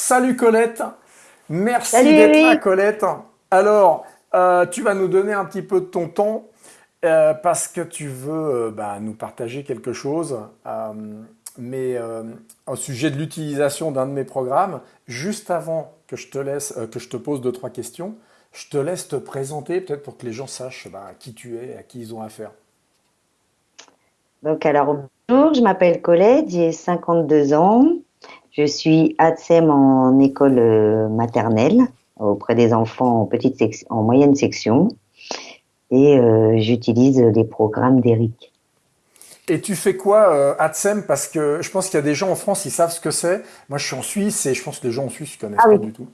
Salut Colette, merci d'être là Colette. Alors, euh, tu vas nous donner un petit peu de ton temps euh, parce que tu veux euh, bah, nous partager quelque chose, mais au sujet de l'utilisation d'un de mes programmes. Juste avant que je te laisse, que je te pose deux trois questions, je te laisse te présenter peut-être pour que les gens sachent bah, qui tu es, à qui ils ont affaire. Donc alors bonjour, je m'appelle Colette, j'ai 52 ans. Je suis ATSEM en école euh, maternelle auprès des enfants en petite section, en moyenne section et euh, j'utilise les programmes d'Eric. Et tu fais quoi euh, ATSEM? Parce que je pense qu'il y a des gens en France, ils savent ce que c'est. Moi, je suis en Suisse et je pense que les gens en Suisse ne connaissent ah pas du tout.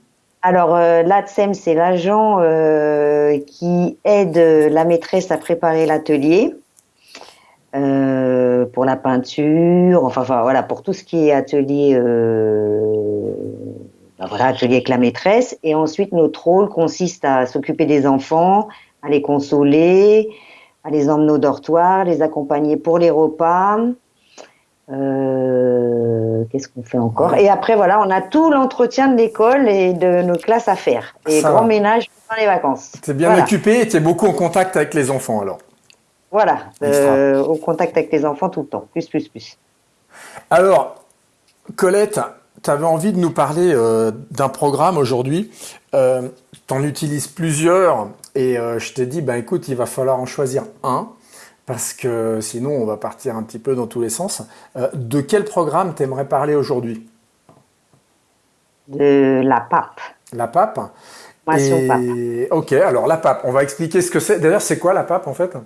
Alors, euh, l'ATSEM, c'est l'agent qui aide la maîtresse à préparer l'atelier. Euh, pour la peinture, enfin, enfin, voilà, pour tout ce qui est atelier, euh, ben voilà, atelier avec la maîtresse. Et ensuite, notre rôle consiste à s'occuper des enfants, à les consoler, à les emmener au dortoir, les accompagner pour les repas. Euh, Qu'est-ce qu'on fait encore? Et après, voilà, on a tout l'entretien de l'école et de nos classes à faire. Et grand ménage pendant les vacances. es bien occupé et tu es beaucoup en contact avec les enfants alors voilà, euh, au contact avec les enfants tout le temps, plus, plus, plus. Alors, Colette, tu avais envie de nous parler euh, d'un programme aujourd'hui. Euh, tu en utilises plusieurs et je t'ai dit, ben écoute, il va falloir en choisir un parce que sinon on va partir un petit peu dans tous les sens. de quel programme t'aimerais parler aujourd'hui? De la PAP. La PAP et... Ok, alors la PAP, on va expliquer ce que c'est. D'ailleurs, c'est quoi la PAP en fait?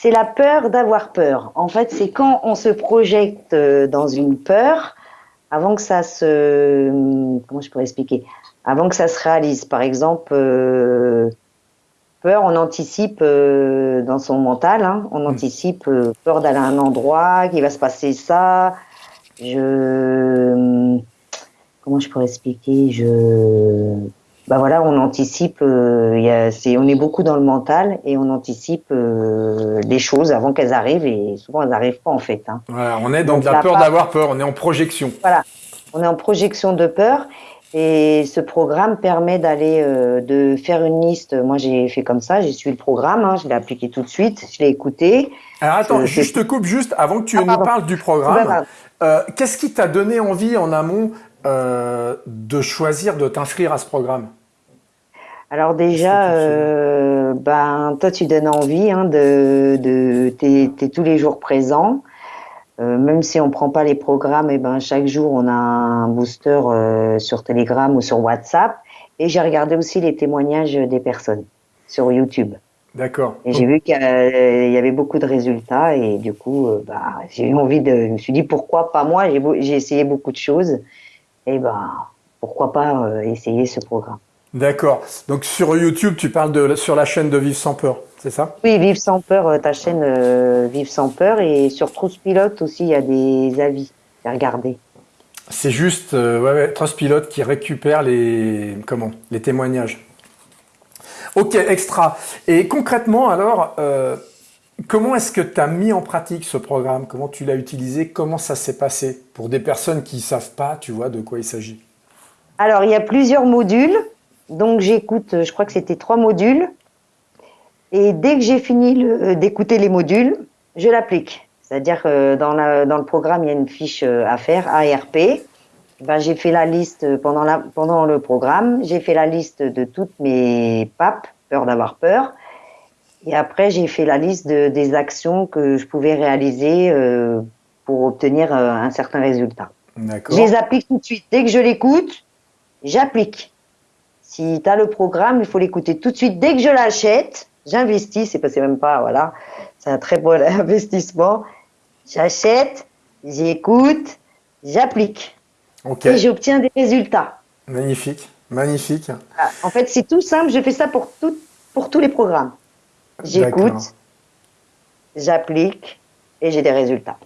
C'est la peur d'avoir peur. En fait, c'est quand on se projette euh, dans une peur avant que ça se comment je pourrais expliquer? Avant que ça se réalise. Par exemple, euh, peur, on anticipe euh, dans son mental, hein, on hmm. anticipe peur d'aller à un endroit, qu'il va se passer ça. Je comment je pourrais expliquer? Je bah voilà, on anticipe, euh, y a, c'est, on est beaucoup dans le mental et on anticipe euh, des choses avant qu'elles arrivent et souvent elles n'arrivent pas en fait. Hein. Voilà, on est dans la, peur d'avoir peur, on est en projection. Voilà, on est en projection de peur et ce programme permet d'aller, euh, de faire une liste. Moi j'ai fait comme ça, j'ai suivi le programme, hein, je l'ai appliqué tout de suite, je l'ai écouté. Alors attends, je, te coupe juste avant que tu ah, nous parles du programme. Euh, qu'est-ce qui t'a donné envie en amont de choisir de t'inscrire à ce programme? Alors déjà, euh, ben toi tu donnes envie hein, de, de t'es, tous les jours présent. Euh, même si on prend pas les programmes, et eh ben chaque jour on a un booster euh, sur Telegram ou sur WhatsApp. Et j'ai regardé aussi les témoignages des personnes sur YouTube. D'accord. Et j'ai vu qu'il y avait beaucoup de résultats et du coup, bah, j'ai eu envie de. Je me suis dit pourquoi pas moi? J'ai, essayé beaucoup de choses et ben pourquoi pas euh, essayer ce programme? D'accord. Donc sur YouTube, tu parles de sur la chaîne de Vive sans peur, c'est ça? Oui, Vive sans peur, euh, ta chaîne euh, Vive sans peur, et sur Trustpilot aussi, il y a des avis à regarder. C'est juste euh, ouais, Trustpilot qui récupère les comment les témoignages. Ok, extra. Et concrètement, alors, comment est-ce que tu as mis en pratique ce programme? Comment tu l'as utilisé? Comment ça s'est passé? Pour des personnes qui ne savent pas, tu vois, de quoi il s'agit? Alors, il y a plusieurs modules. Donc j'écoute, je crois que c'était trois modules. Et dès que j'ai fini euh, d'écouter les modules, je l'applique. C'est-à-dire que dans, dans, le programme, il y a une fiche euh, à faire, ARP. Ben, j'ai fait la liste pendant, la, pendant le programme, j'ai fait la liste de toutes mes papes, peur d'avoir peur. Et après, j'ai fait la liste de, des actions que je pouvais réaliser euh, pour obtenir un certain résultat. Je les applique tout de suite. Dès que je l'écoute, j'applique. Si tu as le programme, il faut l'écouter tout de suite. Dès que je l'achète, j'investis, c'est pas même pas, voilà, c'est un très bon investissement. J'achète, j'écoute, j'applique. Et j'obtiens des résultats. Magnifique, magnifique. Ah, en fait, c'est tout simple, je fais ça pour, tout, pour tous les programmes. J'écoute, j'applique et j'ai des résultats.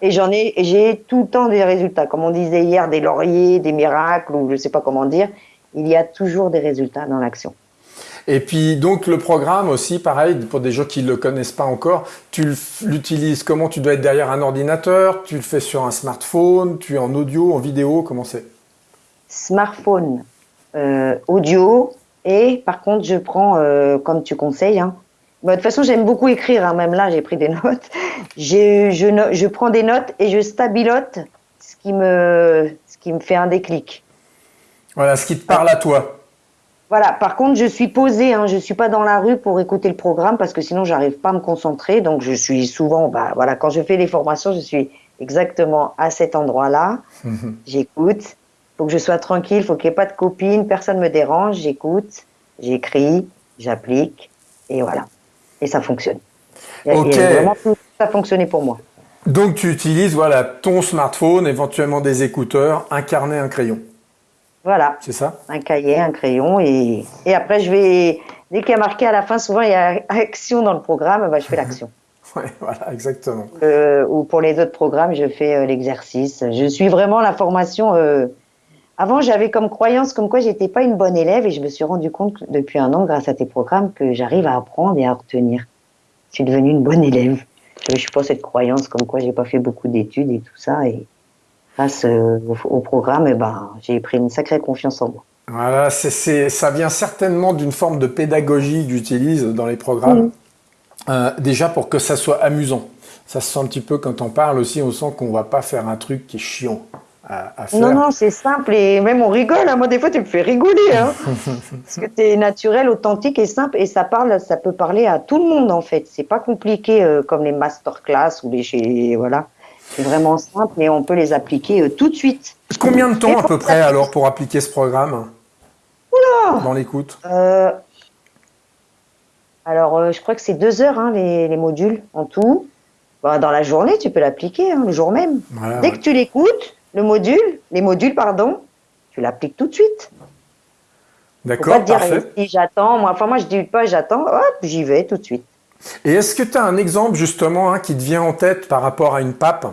Et j'en ai, j'ai tout le temps des résultats. Comme on disait hier, des lauriers, des miracles, ou je sais pas comment dire il y a toujours des résultats dans l'action. Et puis donc le programme aussi, pareil, pour des gens qui ne le connaissent pas encore, tu l'utilises comment Tu dois être derrière un ordinateur, tu le fais sur un smartphone, tu es en audio, en vidéo, comment c'est? Smartphone, euh, audio, et par contre, je prends, euh, comme tu conseilles, hein, bah, de toute façon, j'aime beaucoup écrire, hein, même là, j'ai pris des notes. Je, je, je, prends des notes et je stabilote ce qui me, ce qui me fait un déclic. Voilà, ce qui te parle à toi. Voilà, par contre, je suis posée, hein, je suis pas dans la rue pour écouter le programme parce que sinon, j'arrive pas à me concentrer. Donc, je suis souvent, bah, voilà, quand je fais les formations, je suis exactement à cet endroit-là. Mhm. J'écoute. Faut que je sois tranquille, faut qu'il n'y ait pas de copine, personne me dérange. J'écoute, j'écris, j'applique, et voilà. Et ça fonctionne. Vraiment tout ça a fonctionné pour moi. Donc, tu utilises, voilà, ton smartphone, éventuellement des écouteurs, un carnet, un crayon. Voilà. C'est ça Un cahier, un crayon. Et, et après, je vais. Dès qu'il y a marqué à la fin, souvent il y a action dans le programme, bah, je fais l'action. oui, voilà, exactement. Euh, ou pour les autres programmes, je fais euh, l'exercice. Je suis vraiment la formation. Euh... Avant, j'avais comme croyance comme quoi j'étais pas une bonne élève et je me suis rendu compte depuis un an, grâce à tes programmes, que j'arrive à apprendre et à retenir. Je suis devenue une bonne élève. Je ne suis pas cette croyance comme quoi j'ai pas fait beaucoup d'études et tout ça. Et grâce euh, au, programme, eh ben, j'ai pris une sacrée confiance en moi. Voilà, ça vient certainement d'une forme de pédagogie que j'utilise dans les programmes. Mmh. Euh, déjà pour que ça soit amusant. Ça se sent un petit peu quand on parle aussi, on sent qu'on va pas faire un truc qui est chiant à, faire. Non, non, c'est simple et même on rigole. Hein. Moi, des fois, tu me fais rigoler. Hein. Parce que tu es naturel, authentique et simple et ça parle, ça peut parler à tout le monde en fait. C'est pas compliqué euh, comme les masterclass ou les voilà. C'est vraiment simple et on peut les appliquer euh, tout de suite. Combien de temps à peu près alors pour appliquer ce programme Oula Dans l'écoute? Euh, Alors, euh, je crois que c'est deux heures hein, les, les, modules en tout. Bah, dans la journée, tu peux l'appliquer hein, le jour même. Dès que tu l'écoutes, le module, les modules, pardon, tu l'appliques tout de suite. D'accord, parfait. Si j'attends, moi, enfin moi je dis pas j'attends, hop, j'y vais tout de suite. Et est-ce que tu as un exemple justement hein, qui te vient en tête par rapport à une pape?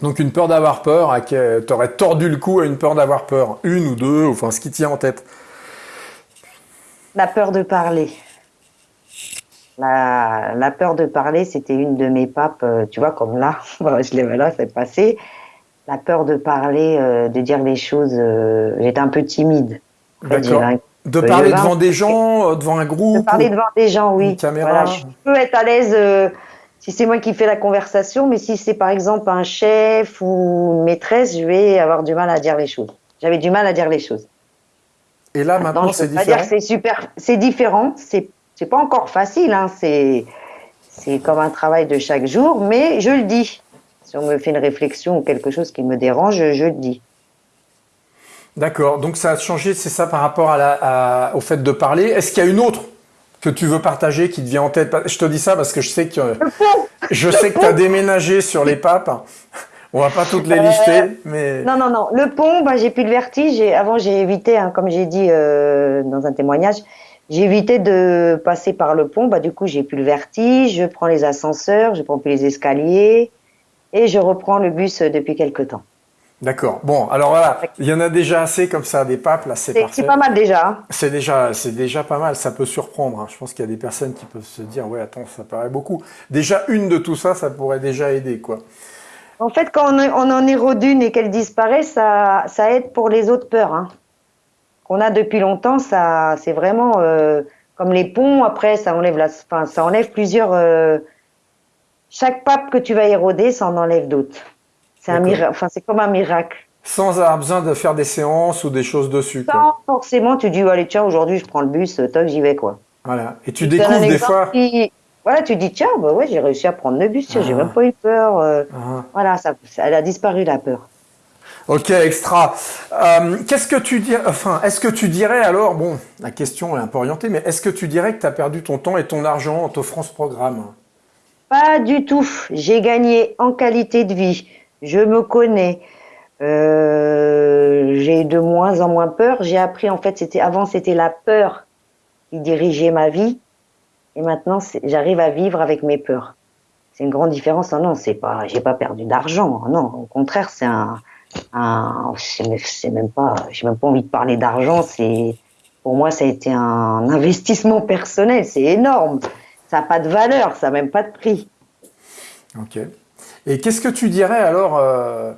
Donc une peur d'avoir peur, tu aurais tordu le cou à une peur d'avoir peur, une ou deux, enfin ce qui tient en tête. La peur de parler. La, peur de parler, c'était une de mes papes, euh, tu vois, comme là, je l'ai là, c'est passé. La peur de parler, euh, de dire les choses, euh, j'étais un peu timide. D'accord. De parler devant des gens, devant un groupe De parler devant des gens, oui. Voilà, je peux être à l'aise si c'est moi qui fais la conversation, mais si c'est par exemple un chef ou une maîtresse, je vais avoir du mal à dire les choses. J'avais du mal à dire les choses. Et là, maintenant, c'est différent. c'est super, c'est différent. C'est, c'est pas encore facile, hein. C'est, c'est comme un travail de chaque jour, mais je le dis. Si on me fait une réflexion ou quelque chose qui me dérange, je, le dis. D'accord. Donc ça a changé, c'est ça par rapport à la, au fait de parler. Est-ce qu'il y a une autre que tu veux partager qui te vient en tête? Je te dis ça parce que je sais que je sais que tu as déménagé sur les papes. On va pas toutes les euh, lister, mais non, non, non. Le pont, bah, j'ai plus le vertige. Avant, j'ai évité, hein, comme j'ai dit euh, dans un témoignage, j'ai évité de passer par le pont. Bah, du coup, j'ai plus le vertige. Je prends les ascenseurs, je prends plus les escaliers, et je reprends le bus depuis quelque temps. D'accord. Bon, alors voilà, il y en a déjà assez comme ça, des papes, là, c'est C'est pas mal déjà. Hein. C'est déjà, c'est déjà pas mal. Ça peut surprendre. Hein. Je pense qu'il y a des personnes qui peuvent se dire, ouais, attends, ça paraît beaucoup. Déjà une de tout ça, ça pourrait déjà aider, quoi. En fait, quand on, en érode une et qu'elle disparaît, ça, ça aide pour les autres peurs. Hein. Qu'on a depuis longtemps, ça, c'est vraiment euh, comme les ponts. Après, ça enlève la, enfin, ça enlève plusieurs. Euh, chaque pape que tu vas éroder, ça en enlève d'autres. C'est un miracle. Enfin, c'est comme un miracle. Sans avoir besoin de faire des séances ou des choses dessus. Sans forcément, tu dis, allez, tiens, aujourd'hui, je prends le bus, toc, j'y vais, quoi. Voilà. Et tu découvres des fois. Voilà, tu dis, tiens, bah ouais, j'ai réussi à prendre le bus, j'ai ah. même pas eu peur. Euh. Ah. Voilà, ça, elle a disparu, la peur. Ok, extra. Euh, qu'est-ce que tu dirais, enfin, est-ce que tu dirais alors, bon, la question est un peu orientée, mais est-ce que tu dirais que tu as perdu ton temps et ton argent en t'offrant ce programme? Pas du tout. J'ai gagné en qualité de vie je me connais. Euh, j'ai de moins en moins peur. J'ai appris en fait, c'était avant c'était la peur qui dirigeait ma vie, et maintenant j'arrive à vivre avec mes peurs. C'est une grande différence. Non, non, c'est pas, j'ai pas perdu d'argent. Non, au contraire, c'est un, un c'est même pas, j'ai même pas envie de parler d'argent. C'est, pour moi, ça a été un investissement personnel. C'est énorme. Ça n'a pas de valeur, ça n'a même pas de prix. Ok. Et qu'est-ce que tu dirais alors euh,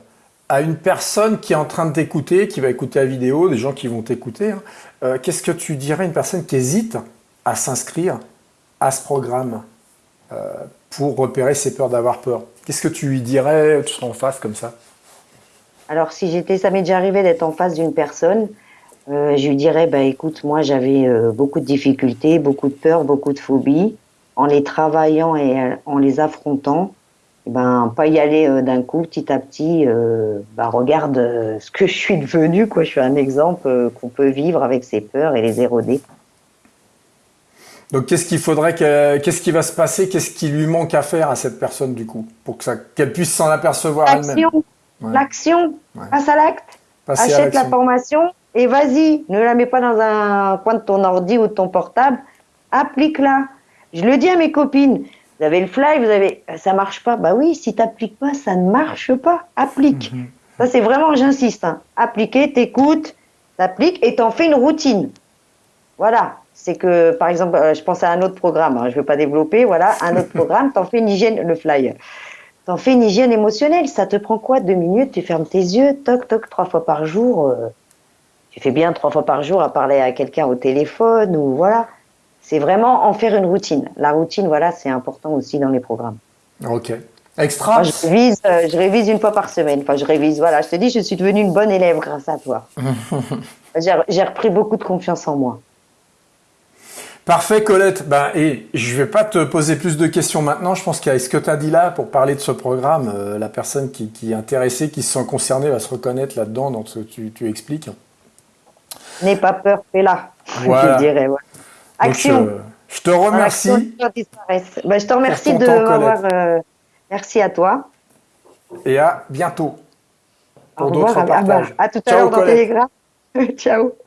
à une personne qui est en train de t'écouter, qui va écouter la vidéo, des gens qui vont t'écouter, hein, euh, qu'est-ce que tu dirais à une personne qui hésite à s'inscrire à ce programme euh, pour repérer ses peurs d'avoir peur? Qu'est-ce que tu lui dirais Tu seras en face comme ça? Alors, si j'étais, ça m'est déjà arrivé d'être en face d'une personne, je lui dirais, bah, écoute, moi j'avais beaucoup de difficultés, beaucoup de peurs, beaucoup de phobies. En les travaillant et en les affrontant, ben pas y aller euh, d'un coup, petit à petit. Euh, ben, regarde euh, ce que je suis devenu, quoi. Je suis un exemple qu'on peut vivre avec ses peurs et les éroder. Donc qu'est-ce qu'il faudrait qu'est-ce qui va se passer, qu'est-ce qui lui manque à faire à cette personne du coup, pour que ça qu'elle puisse s'en apercevoir elle-même? L'action, passe à l'acte, achète la formation et vas-y, ne la mets pas dans un coin de ton ordi ou de ton portable, applique-la. Je le dis à mes copines, vous avez le fly, vous avez, ça marche pas. Bah oui, si t'appliques pas, ça ne marche pas. Applique. Mhm. Ça c'est vraiment, j'insiste. Hein. Appliquer, t'écoutes, t'appliques et t'en fais une routine. Voilà. C'est que, par exemple, euh, je pense à un autre programme. Hein, je veux pas développer. Voilà, un autre programme. T'en fais une hygiène, le fly. T'en fais une hygiène émotionnelle. Ça te prend quoi? Deux minutes? Tu fermes tes yeux. Toc toc. Trois fois par jour. Euh, tu fais bien trois fois par jour à parler à quelqu'un au téléphone ou voilà c'est vraiment en faire une routine. La routine, voilà, c'est important aussi dans les programmes. Ok. Extra. je, révise, euh, je révise une fois par semaine. Enfin, je révise. Voilà, je te dis, je suis devenue une bonne élève grâce à toi. J'ai repris beaucoup de confiance en moi. Parfait, Colette. Ben, et je vais pas te poser plus de questions maintenant. Je pense qu'avec ce que tu as dit là pour parler de ce programme, euh, la personne qui, est intéressée, qui se sent concernée, va se reconnaître là-dedans dans ce que tu, tu expliques? N'aie pas peur, fais-la. Je dirais. Voilà. Action. je te remercie. Ben, je te remercie de m'avoir. Euh, merci à toi. Et à bientôt. Pour d'autres partages. À, tout à l'heure dans Telegram. Ciao.